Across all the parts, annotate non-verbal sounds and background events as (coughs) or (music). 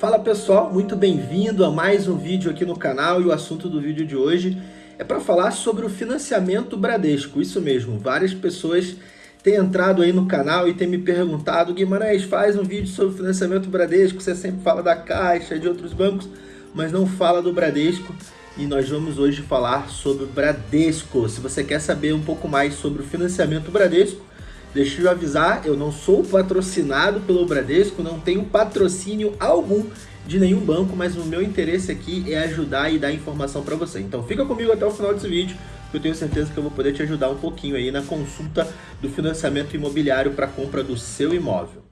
Fala pessoal, muito bem-vindo a mais um vídeo aqui no canal e o assunto do vídeo de hoje é para falar sobre o financiamento Bradesco, isso mesmo, várias pessoas têm entrado aí no canal e têm me perguntado Guimarães, faz um vídeo sobre financiamento Bradesco, você sempre fala da Caixa, de outros bancos, mas não fala do Bradesco e nós vamos hoje falar sobre o Bradesco. Se você quer saber um pouco mais sobre o financiamento Bradesco, Deixa eu avisar, eu não sou patrocinado pelo Bradesco, não tenho patrocínio algum de nenhum banco, mas o meu interesse aqui é ajudar e dar informação para você. Então fica comigo até o final desse vídeo, que eu tenho certeza que eu vou poder te ajudar um pouquinho aí na consulta do financiamento imobiliário para compra do seu imóvel.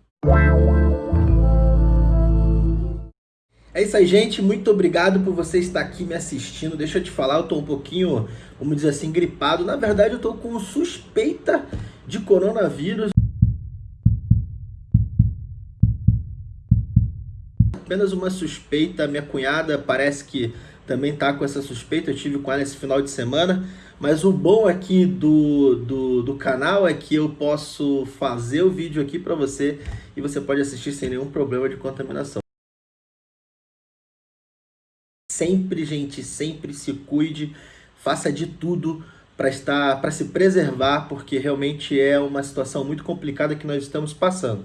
É isso aí, gente. Muito obrigado por você estar aqui me assistindo. Deixa eu te falar, eu tô um pouquinho, vamos dizer assim, gripado. Na verdade, eu tô com suspeita de coronavírus. Apenas uma suspeita, minha cunhada parece que também tá com essa suspeita, eu tive com ela esse final de semana, mas o bom aqui do, do, do canal é que eu posso fazer o vídeo aqui para você e você pode assistir sem nenhum problema de contaminação. Sempre, gente, sempre se cuide, faça de tudo para estar para se preservar, porque realmente é uma situação muito complicada que nós estamos passando.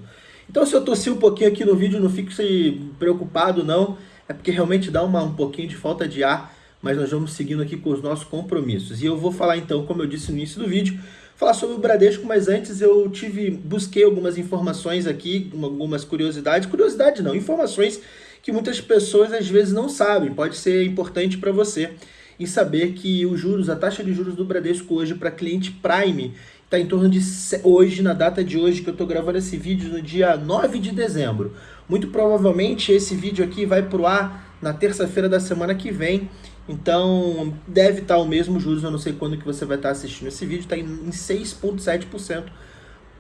Então se eu tossi um pouquinho aqui no vídeo, não fique preocupado não, é porque realmente dá uma, um pouquinho de falta de ar, mas nós vamos seguindo aqui com os nossos compromissos. E eu vou falar então, como eu disse no início do vídeo, falar sobre o Bradesco, mas antes eu tive, busquei algumas informações aqui, algumas curiosidades, curiosidade não, informações que muitas pessoas às vezes não sabem, pode ser importante para você e saber que os juros, a taxa de juros do Bradesco hoje para cliente Prime está em torno de hoje, na data de hoje que eu estou gravando esse vídeo, no dia 9 de dezembro. Muito provavelmente esse vídeo aqui vai para o ar na terça-feira da semana que vem, então deve estar tá o mesmo juros, eu não sei quando que você vai estar tá assistindo esse vídeo, está em 6,7%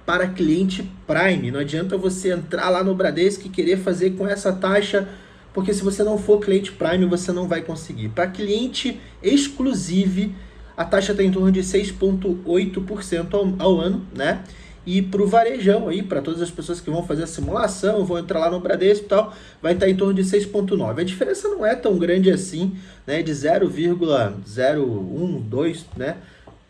para cliente Prime. Não adianta você entrar lá no Bradesco e querer fazer com essa taxa porque se você não for cliente Prime, você não vai conseguir. Para cliente exclusive, a taxa está em torno de 6,8% ao, ao ano, né? E para o varejão aí, para todas as pessoas que vão fazer a simulação, vão entrar lá no Bradesco e tal, vai estar tá em torno de 6,9%. A diferença não é tão grande assim, né? De 0,012, né?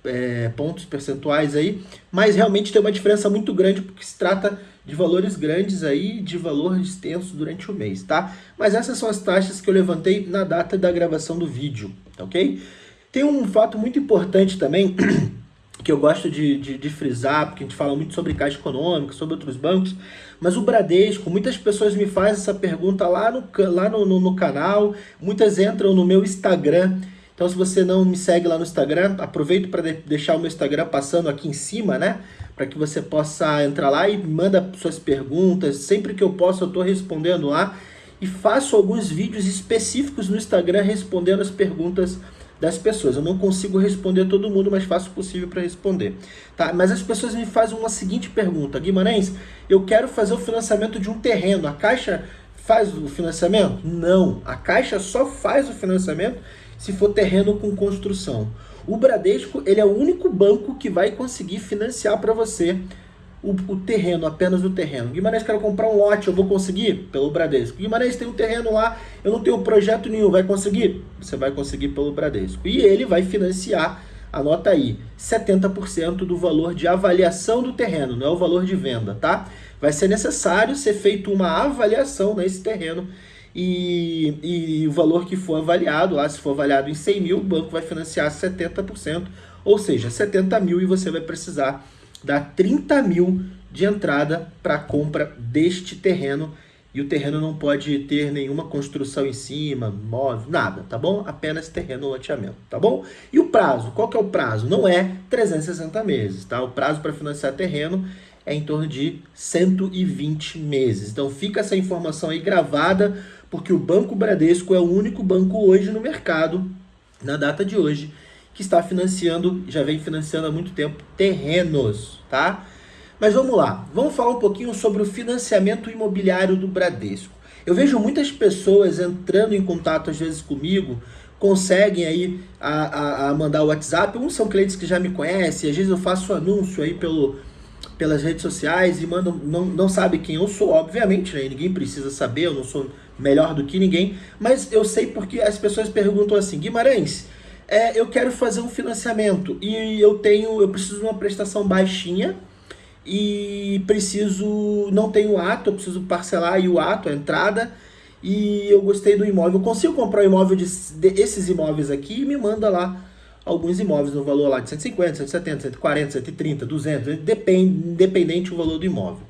É, pontos percentuais aí, mas realmente tem uma diferença muito grande porque se trata de valores grandes aí, de valor extenso durante o mês, tá? Mas essas são as taxas que eu levantei na data da gravação do vídeo, tá ok? Tem um fato muito importante também, (clears throat) que eu gosto de, de, de, frisar, porque a gente fala muito sobre caixa econômica, sobre outros bancos, mas o Bradesco, muitas pessoas me fazem essa pergunta lá no, lá no, no, no canal, muitas entram no meu Instagram, então se você não me segue lá no Instagram, aproveito para de deixar o meu Instagram passando aqui em cima, né? para que você possa entrar lá e manda suas perguntas. Sempre que eu posso, eu estou respondendo lá. E faço alguns vídeos específicos no Instagram respondendo as perguntas das pessoas. Eu não consigo responder todo mundo, mas faço o possível para responder. Tá? Mas as pessoas me fazem uma seguinte pergunta. Guimarães, eu quero fazer o financiamento de um terreno. A Caixa faz o financiamento? Não. A Caixa só faz o financiamento se for terreno com construção. O Bradesco ele é o único banco que vai conseguir financiar para você o, o, terreno, apenas o terreno. Guimarães, quero comprar um lote, eu vou conseguir? Pelo Bradesco. Guimarães, tem um terreno lá, eu não tenho projeto nenhum, vai conseguir? Você vai conseguir pelo Bradesco. E ele vai financiar, anota aí, 70% do valor de avaliação do terreno, não é o valor de venda, tá? Vai ser necessário ser feito uma avaliação nesse terreno e, e o valor que for avaliado, lá se for avaliado em 100 mil, o banco vai financiar 70%, ou seja, 70 mil e você vai precisar dar 30 mil de entrada para a compra deste terreno e o terreno não pode ter nenhuma construção em cima, móvel, nada, tá bom? Apenas terreno loteamento, tá bom? E o prazo, qual que é o prazo? Não é 360 meses, tá? O prazo para financiar terreno é em torno de 120 meses. Então fica essa informação aí gravada porque o Banco Bradesco é o único banco hoje no mercado, na data de hoje, que está financiando, já vem financiando há muito tempo, terrenos, tá? Mas vamos lá, vamos falar um pouquinho sobre o financiamento imobiliário do Bradesco. Eu vejo muitas pessoas entrando em contato às vezes comigo, conseguem aí a, a, a mandar o WhatsApp, uns são clientes que já me conhecem, às vezes eu faço anúncio aí pelo, pelas redes sociais e mandam, não, não sabe quem eu sou, obviamente, né? ninguém precisa saber, eu não sou melhor do que ninguém, mas eu sei porque as pessoas perguntam assim, Guimarães, é, eu quero fazer um financiamento e eu tenho, eu preciso de uma prestação baixinha e preciso, não tenho ato, eu preciso parcelar aí o ato, a entrada, e eu gostei do imóvel, eu consigo comprar um imóvel de, de esses imóveis aqui e me manda lá alguns imóveis no valor lá de 150, 170, 140, 130, 200, depende, independente do valor do imóvel.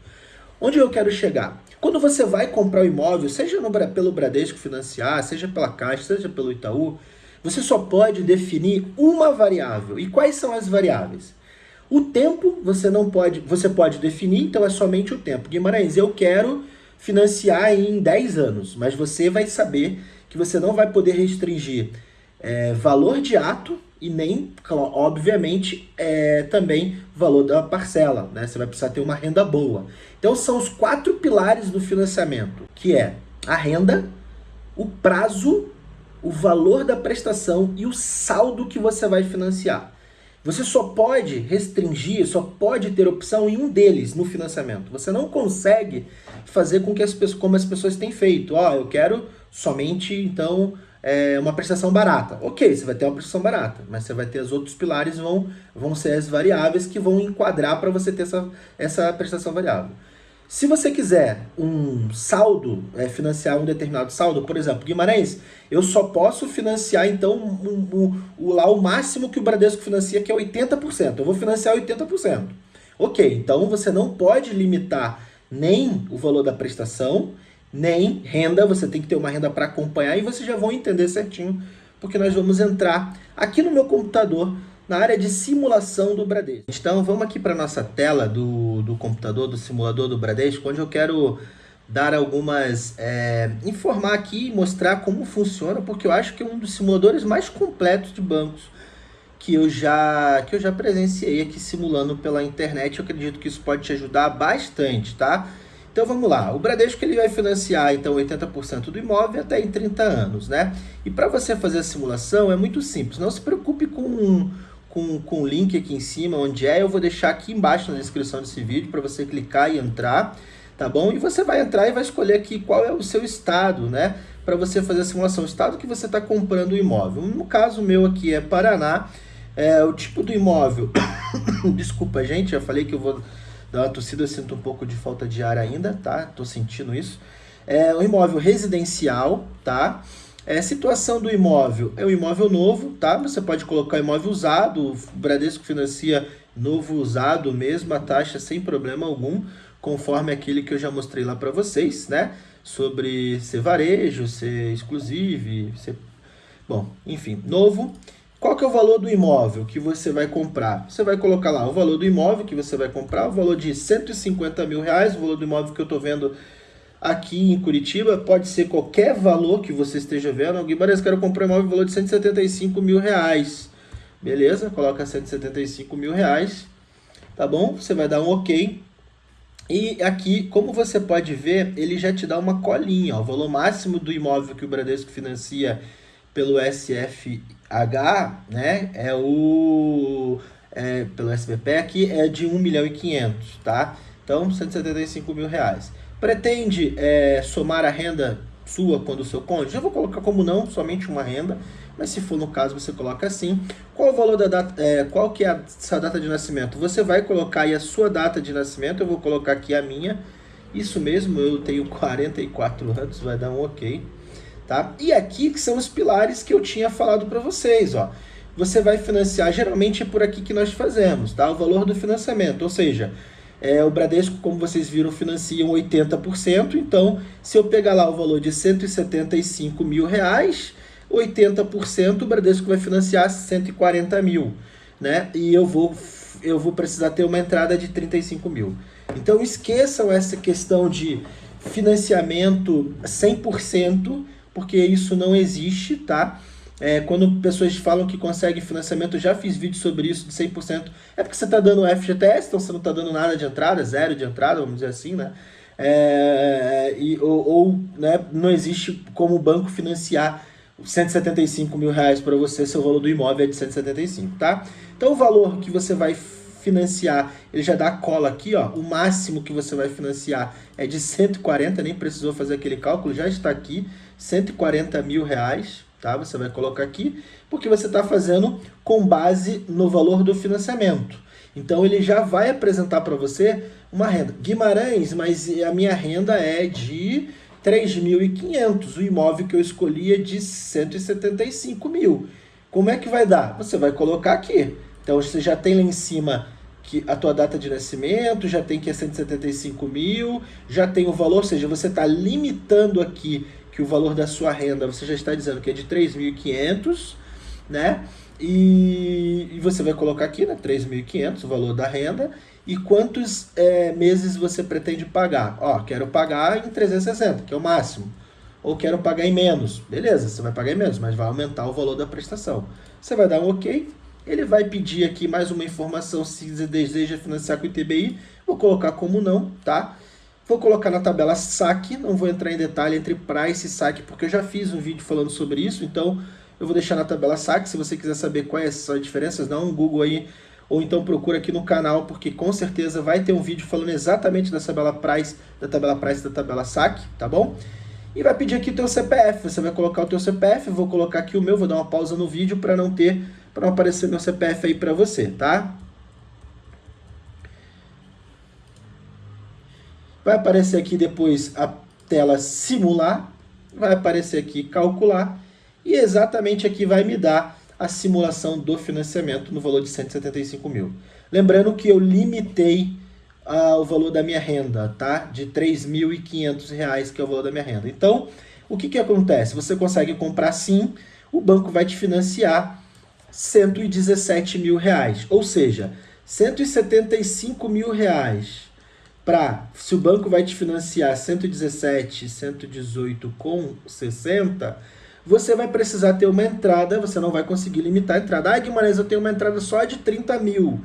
Onde eu quero chegar? Quando você vai comprar o um imóvel, seja no, pelo Bradesco Financiar, seja pela Caixa, seja pelo Itaú, você só pode definir uma variável. E quais são as variáveis? O tempo você não pode, você pode definir, então é somente o tempo. Guimarães, eu quero financiar em 10 anos, mas você vai saber que você não vai poder restringir é, valor de ato e nem, obviamente, é, também valor da parcela. Né? Você vai precisar ter uma renda boa. Então são os quatro pilares do financiamento, que é a renda, o prazo, o valor da prestação e o saldo que você vai financiar. Você só pode restringir, só pode ter opção em um deles no financiamento. Você não consegue fazer com que as pessoas, como as pessoas têm feito. Ó, oh, eu quero somente, então, é, uma prestação barata. Ok, você vai ter uma prestação barata, mas você vai ter os outros pilares, vão, vão ser as variáveis que vão enquadrar para você ter essa, essa prestação variável. Se você quiser um saldo, é, financiar um determinado saldo, por exemplo, Guimarães, eu só posso financiar então um, um, um, lá o máximo que o Bradesco financia, que é 80%. Eu vou financiar 80%. Ok, então você não pode limitar nem o valor da prestação, nem renda, você tem que ter uma renda para acompanhar e vocês já vão entender certinho, porque nós vamos entrar aqui no meu computador na área de simulação do Bradesco. Então vamos aqui para a nossa tela do, do computador, do simulador do Bradesco, onde eu quero dar algumas, é, informar aqui e mostrar como funciona, porque eu acho que é um dos simuladores mais completos de bancos que eu já que eu já presenciei aqui simulando pela internet. Eu acredito que isso pode te ajudar bastante, tá? Então vamos lá, o Bradesco ele vai financiar então 80% do imóvel até em 30 anos, né? E para você fazer a simulação é muito simples, não se preocupe com, com, com o link aqui em cima, onde é, eu vou deixar aqui embaixo na descrição desse vídeo para você clicar e entrar, tá bom? E você vai entrar e vai escolher aqui qual é o seu estado, né? Para você fazer a simulação, o estado que você está comprando o imóvel. No caso meu aqui é Paraná, é, o tipo do imóvel, (coughs) desculpa gente, já falei que eu vou da uma tossida, eu sinto um pouco de falta de ar ainda, tá? Tô sentindo isso. É um imóvel residencial, tá? É, situação do imóvel, é um imóvel novo, tá? Você pode colocar imóvel usado, o Bradesco financia novo usado, mesma taxa, sem problema algum, conforme aquele que eu já mostrei lá para vocês, né? Sobre ser varejo, ser exclusivo, ser... Bom, enfim, novo. Qual que é o valor do imóvel que você vai comprar? Você vai colocar lá o valor do imóvel que você vai comprar, o valor de 150 mil reais, o valor do imóvel que eu estou vendo aqui em Curitiba, pode ser qualquer valor que você esteja vendo. Alguém parece que quero comprar um imóvel valor de 175 mil reais. Beleza? Coloca 175 mil reais, tá bom? Você vai dar um ok. E aqui, como você pode ver, ele já te dá uma colinha, ó, o valor máximo do imóvel que o Bradesco financia pelo SFH, né, é o é, pelo aqui é de 1 milhão e 500, tá? Então, 175 mil reais. Pretende é, somar a renda sua quando o seu cônjuge? Eu vou colocar como não, somente uma renda, mas se for no caso, você coloca assim. Qual o valor da data, é, qual que é a sua data de nascimento? Você vai colocar aí a sua data de nascimento, eu vou colocar aqui a minha. Isso mesmo, eu tenho 44 anos, vai dar um ok. Tá? E aqui que são os pilares que eu tinha falado para vocês. Ó. Você vai financiar, geralmente é por aqui que nós fazemos, tá? o valor do financiamento, ou seja, é, o Bradesco, como vocês viram, financia 80%, então se eu pegar lá o valor de 175 mil reais, 80% o Bradesco vai financiar 140 mil, né? E eu vou, eu vou precisar ter uma entrada de 35 mil. Então esqueçam essa questão de financiamento 100%, porque isso não existe, tá? É, quando pessoas falam que conseguem financiamento, eu já fiz vídeo sobre isso de 100%, é porque você está dando FGTS, então você não está dando nada de entrada, zero de entrada, vamos dizer assim, né? É, e, ou, ou né, não existe como o banco financiar 175 mil reais para você, seu valor do imóvel é de 175, tá? Então o valor que você vai financiar, ele já dá cola aqui, ó, o máximo que você vai financiar é de 140, nem precisou fazer aquele cálculo, já está aqui, 140 mil reais, tá? Você vai colocar aqui, porque você está fazendo com base no valor do financiamento. Então ele já vai apresentar para você uma renda. Guimarães, mas a minha renda é de 3.500, o imóvel que eu escolhi é de 175 mil. Como é que vai dar? Você vai colocar aqui. Então você já tem lá em cima que a tua data de nascimento, já tem que é 175 mil, já tem o valor, ou seja, você está limitando aqui que o valor da sua renda, você já está dizendo que é de 3.500, né? E, e, você vai colocar aqui, né, 3.500, o valor da renda, e quantos é, meses você pretende pagar? Ó, quero pagar em 360, que é o máximo. Ou quero pagar em menos. Beleza, você vai pagar em menos, mas vai aumentar o valor da prestação. Você vai dar um OK. Ele vai pedir aqui mais uma informação se deseja financiar com o ITBI. Vou colocar como não, tá? Vou colocar na tabela saque, não vou entrar em detalhe entre price e saque, porque eu já fiz um vídeo falando sobre isso, então eu vou deixar na tabela saque, se você quiser saber quais são as diferenças, dá um Google aí ou então procura aqui no canal, porque com certeza vai ter um vídeo falando exatamente da tabela price, da tabela price da tabela saque, tá bom? E vai pedir aqui o teu CPF, você vai colocar o teu CPF, vou colocar aqui o meu, vou dar uma pausa no vídeo para não ter, para não aparecer meu CPF aí para você, tá? Vai aparecer aqui depois a tela simular, vai aparecer aqui calcular, e exatamente aqui vai me dar a simulação do financiamento no valor de 175 mil. Lembrando que eu limitei uh, o valor da minha renda, tá? De R$ 3.500, que é o valor da minha renda. Então, o que, que acontece? Você consegue comprar sim, o banco vai te financiar 117 mil reais. Ou seja, 175 mil reais para, se o banco vai te financiar 117, 118 com 60, você vai precisar ter uma entrada, você não vai conseguir limitar a entrada. Ah, Guimarães, eu tenho uma entrada só de 30 mil,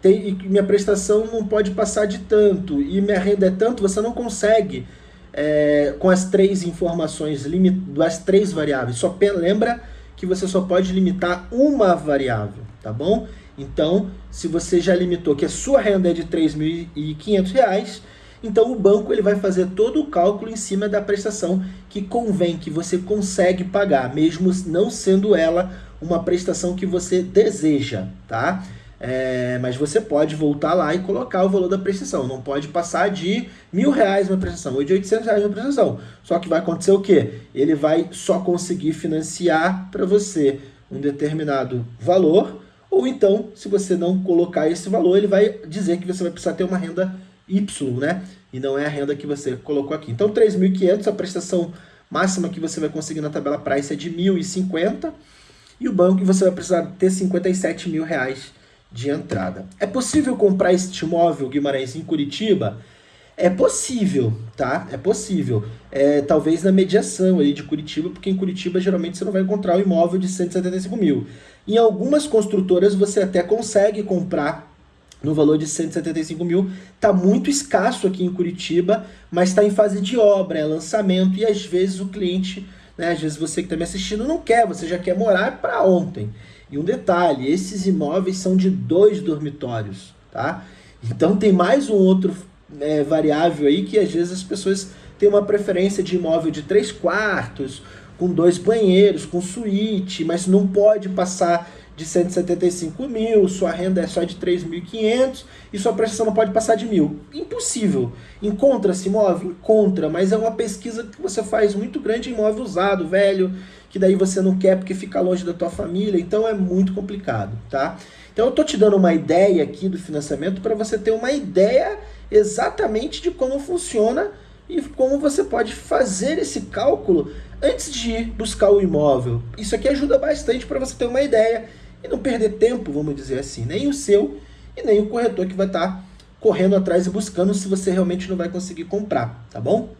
tem, minha prestação não pode passar de tanto, e minha renda é tanto, você não consegue é, com as três informações, das três variáveis. Só lembra que você só pode limitar uma variável, tá bom? Então, se você já limitou que a sua renda é de R$ 3.500, então o banco ele vai fazer todo o cálculo em cima da prestação que convém, que você consegue pagar, mesmo não sendo ela uma prestação que você deseja, tá? É, mas você pode voltar lá e colocar o valor da prestação. Não pode passar de mil reais uma prestação ou de 800 reais uma prestação. Só que vai acontecer o quê? Ele vai só conseguir financiar para você um determinado valor, ou então, se você não colocar esse valor, ele vai dizer que você vai precisar ter uma renda Y, né? E não é a renda que você colocou aqui. Então, 3.500, a prestação máxima que você vai conseguir na tabela price é de 1.050 e o banco você vai precisar ter 57 mil reais de entrada. É possível comprar este imóvel, Guimarães, em Curitiba? É possível, tá? É possível. É, talvez na mediação aí de Curitiba, porque em Curitiba geralmente você não vai encontrar um imóvel de 175 mil. Em algumas construtoras você até consegue comprar no valor de 175 mil. Está muito escasso aqui em Curitiba, mas está em fase de obra, é lançamento, e às vezes o cliente, né, às vezes você que está me assistindo não quer, você já quer morar para ontem. E um detalhe, esses imóveis são de dois dormitórios, tá? Então tem mais um outro é, variável aí que às vezes as pessoas têm uma preferência de imóvel de três quartos, com dois banheiros, com suíte, mas não pode passar de 175 mil, sua renda é só de 3.500 e sua prestação não pode passar de mil. Impossível. Encontra-se imóvel? Encontra, mas é uma pesquisa que você faz muito grande em imóvel usado, velho, que daí você não quer porque fica longe da tua família, então é muito complicado, tá? Então eu tô te dando uma ideia aqui do financiamento para você ter uma ideia exatamente de como funciona e como você pode fazer esse cálculo antes de buscar o imóvel. Isso aqui ajuda bastante para você ter uma ideia e não perder tempo, vamos dizer assim, nem o seu e nem o corretor que vai estar tá correndo atrás e buscando se você realmente não vai conseguir comprar, tá bom?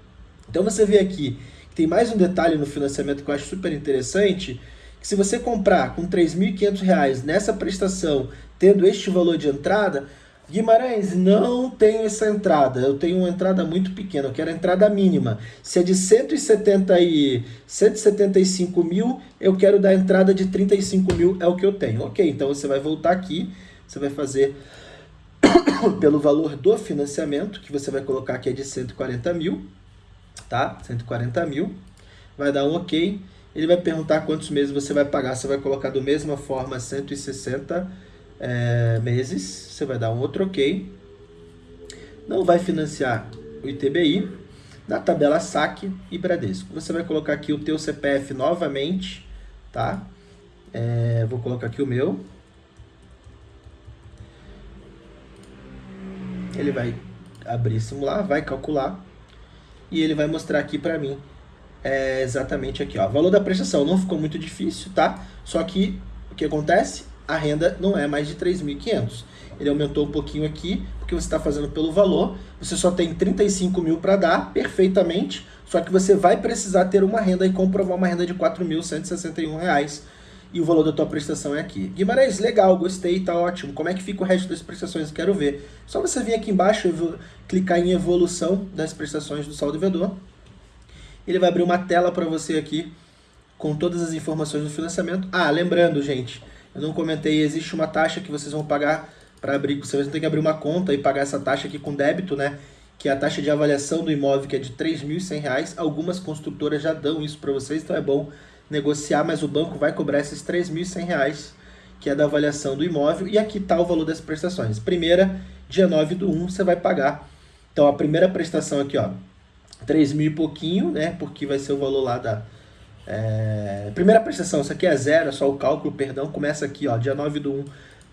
Então você vê aqui que tem mais um detalhe no financiamento que eu acho super interessante, que se você comprar com R$ 3.500 nessa prestação, tendo este valor de entrada, Guimarães, não tenho essa entrada, eu tenho uma entrada muito pequena, eu quero a entrada mínima. Se é de 170 e 175 mil, eu quero dar entrada de 35 mil, é o que eu tenho. Ok, então você vai voltar aqui, você vai fazer (coughs) pelo valor do financiamento, que você vai colocar aqui é de 140 mil, tá? 140 mil, vai dar um ok. Ele vai perguntar quantos meses você vai pagar, você vai colocar da mesma forma 160 é, meses, você vai dar um outro ok. Não vai financiar o ITBI, na tabela saque e Bradesco. Você vai colocar aqui o teu CPF novamente, tá? É, vou colocar aqui o meu. Ele vai abrir simular, vai calcular e ele vai mostrar aqui para mim é exatamente aqui, ó. Valor da prestação não ficou muito difícil, tá? Só que o que acontece? A renda não é mais de 3.500. Ele aumentou um pouquinho aqui, porque você está fazendo pelo valor. Você só tem 35 mil para dar, perfeitamente. Só que você vai precisar ter uma renda e comprovar uma renda de R$ 4.161 e o valor da tua prestação é aqui. Guimarães, legal, gostei, tá ótimo. Como é que fica o resto das prestações? Quero ver. Só você vir aqui embaixo clicar em evolução das prestações do saldo devedor. Ele vai abrir uma tela para você aqui com todas as informações do financiamento. Ah, lembrando, gente, eu não comentei, existe uma taxa que vocês vão pagar para abrir, vocês vão ter que abrir uma conta e pagar essa taxa aqui com débito, né? Que é a taxa de avaliação do imóvel, que é de R$ 3.100. Algumas construtoras já dão isso para vocês, então é bom negociar, mas o banco vai cobrar esses R$ 3.100, que é da avaliação do imóvel, e aqui está o valor das prestações. Primeira, dia 9 do 1, você vai pagar. Então, a primeira prestação aqui, ó, 3 mil e pouquinho, né, porque vai ser o valor lá da... É... Primeira prestação, isso aqui é zero, é só o cálculo, perdão, começa aqui, ó, dia 9 do 1,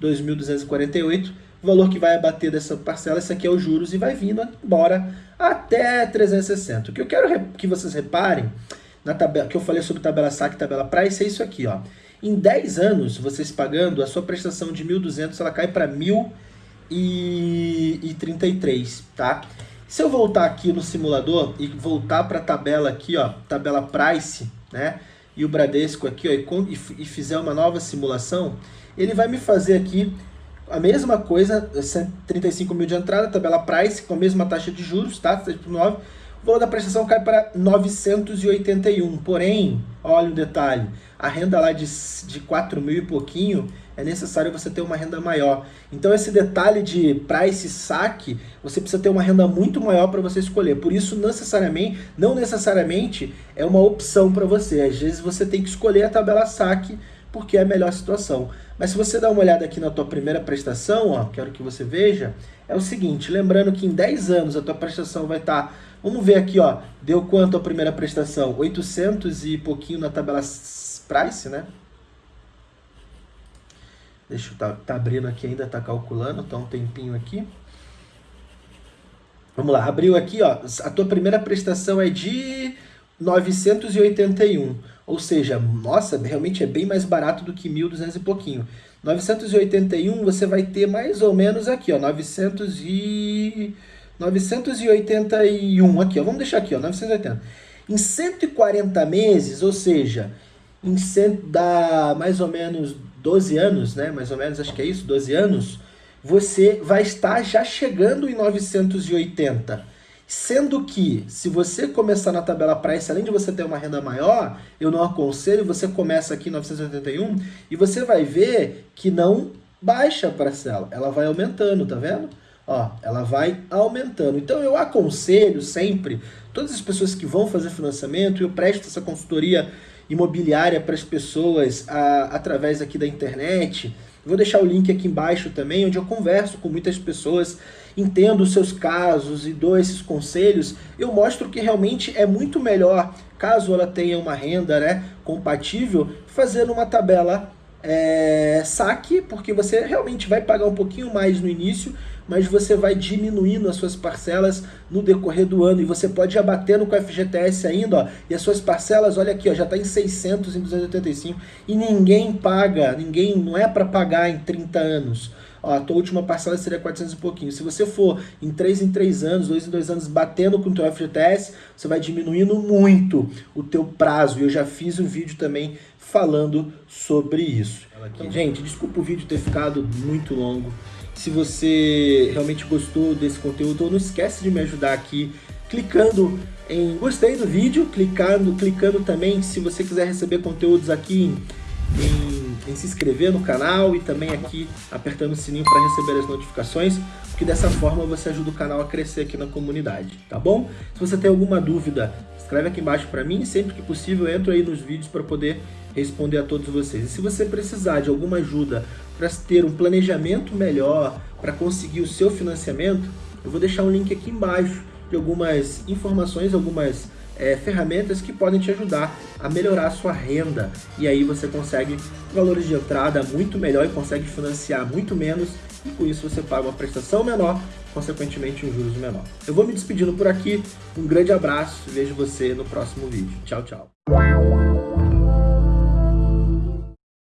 2.248, o valor que vai abater dessa parcela, isso aqui é os juros, e vai vindo embora até 360. O que eu quero que vocês reparem na tabela, que eu falei sobre tabela saque e tabela price, é isso aqui, ó. Em 10 anos, vocês pagando, a sua prestação de 1.200, ela cai para 1.033, tá? Se eu voltar aqui no simulador e voltar para a tabela aqui, ó, tabela price, né? E o Bradesco aqui, ó, e, e fizer uma nova simulação, ele vai me fazer aqui a mesma coisa, 35 mil de entrada, tabela price, com a mesma taxa de juros, tá? 7,9 o valor da prestação cai para 981. Porém, olha o detalhe, a renda lá de, de 4 mil e pouquinho, é necessário você ter uma renda maior. Então esse detalhe de price saque, você precisa ter uma renda muito maior para você escolher. Por isso, necessariamente, não necessariamente é uma opção para você. Às vezes você tem que escolher a tabela saque porque é a melhor situação. Mas se você dá uma olhada aqui na tua primeira prestação, ó, quero que você veja, é o seguinte, lembrando que em 10 anos a tua prestação vai estar tá Vamos ver aqui, ó. Deu quanto a primeira prestação? 800 e pouquinho na tabela price, né? Deixa eu tá, tá abrindo aqui ainda, tá calculando, tá um tempinho aqui. Vamos lá, abriu aqui, ó. A tua primeira prestação é de 981. Ou seja, nossa, realmente é bem mais barato do que 1.200 e pouquinho. 981 você vai ter mais ou menos aqui, ó, 900 e 981 aqui, ó, vamos deixar aqui, ó, 980. Em 140 meses, ou seja, em cento, dá mais ou menos 12 anos, né? Mais ou menos, acho que é isso, 12 anos, você vai estar já chegando em 980. Sendo que, se você começar na tabela price, além de você ter uma renda maior, eu não aconselho, você começa aqui em 981 e você vai ver que não baixa a parcela, ela vai aumentando, tá vendo? ó, ela vai aumentando. Então eu aconselho sempre, todas as pessoas que vão fazer financiamento, eu presto essa consultoria imobiliária para as pessoas a, através aqui da internet, vou deixar o link aqui embaixo também, onde eu converso com muitas pessoas, entendo os seus casos e dou esses conselhos, eu mostro que realmente é muito melhor, caso ela tenha uma renda né, compatível, fazer uma tabela é, saque, porque você realmente vai pagar um pouquinho mais no início, mas você vai diminuindo as suas parcelas no decorrer do ano. E você pode ir abatendo com o FGTS ainda, ó, e as suas parcelas, olha aqui, ó, já está em 600, em 285, e ninguém paga, ninguém, não é para pagar em 30 anos. Ó, a tua última parcela seria 400 e pouquinho. Se você for em 3 em 3 anos, 2 em 2 anos, batendo com o teu FGTS, você vai diminuindo muito o teu prazo. E eu já fiz um vídeo também falando sobre isso. Então, gente, desculpa o vídeo ter ficado muito longo. Se você realmente gostou desse conteúdo, não esquece de me ajudar aqui clicando em gostei do vídeo, clicando, clicando também se você quiser receber conteúdos aqui em, em, em se inscrever no canal e também aqui apertando o sininho para receber as notificações, porque dessa forma você ajuda o canal a crescer aqui na comunidade, tá bom? Se você tem alguma dúvida, escreve aqui embaixo para mim, sempre que possível eu entro aí nos vídeos para poder responder a todos vocês. E se você precisar de alguma ajuda para ter um planejamento melhor, para conseguir o seu financiamento, eu vou deixar um link aqui embaixo de algumas informações, algumas é, ferramentas que podem te ajudar a melhorar a sua renda. E aí você consegue valores de entrada muito melhor e consegue financiar muito menos. E com isso você paga uma prestação menor, consequentemente um juros menor. Eu vou me despedindo por aqui. Um grande abraço vejo você no próximo vídeo. Tchau, tchau.